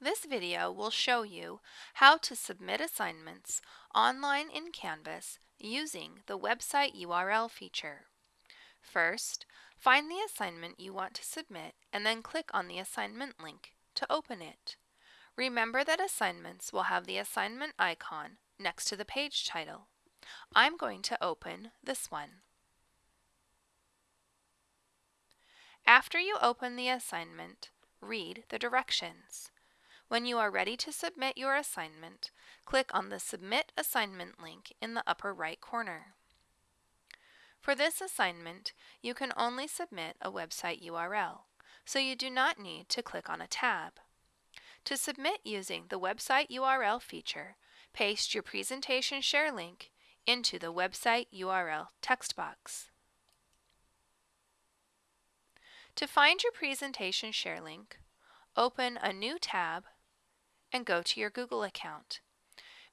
This video will show you how to submit assignments online in Canvas using the website URL feature. First, find the assignment you want to submit and then click on the assignment link to open it. Remember that assignments will have the assignment icon next to the page title. I'm going to open this one. After you open the assignment, read the directions. When you are ready to submit your assignment, click on the Submit Assignment link in the upper right corner. For this assignment, you can only submit a website URL, so you do not need to click on a tab. To submit using the website URL feature, paste your presentation share link into the website URL text box. To find your presentation share link, open a new tab and go to your Google account.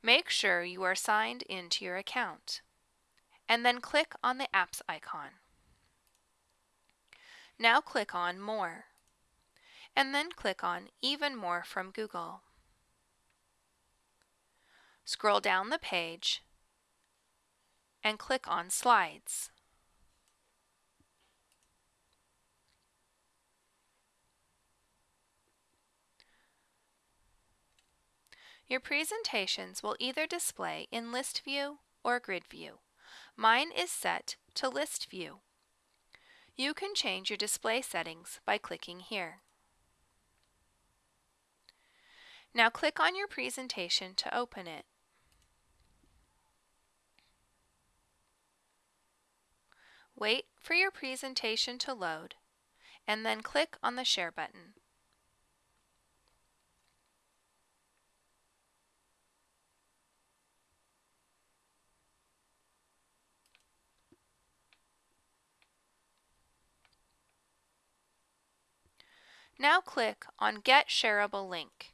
Make sure you are signed into your account and then click on the Apps icon. Now click on More and then click on Even More from Google. Scroll down the page and click on Slides. Your presentations will either display in list view or grid view. Mine is set to list view. You can change your display settings by clicking here. Now click on your presentation to open it. Wait for your presentation to load and then click on the Share button. Now click on Get Shareable Link.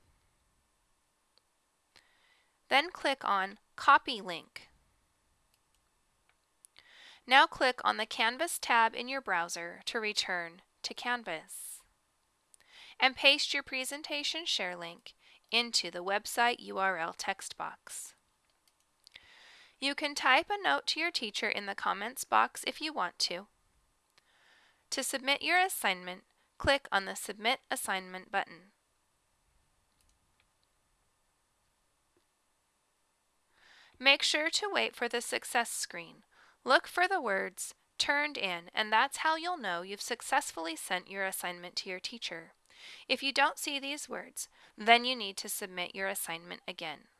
Then click on Copy Link. Now click on the Canvas tab in your browser to return to Canvas. And paste your presentation share link into the website URL text box. You can type a note to your teacher in the comments box if you want to. To submit your assignment, click on the Submit Assignment button. Make sure to wait for the success screen. Look for the words turned in and that's how you'll know you've successfully sent your assignment to your teacher. If you don't see these words, then you need to submit your assignment again.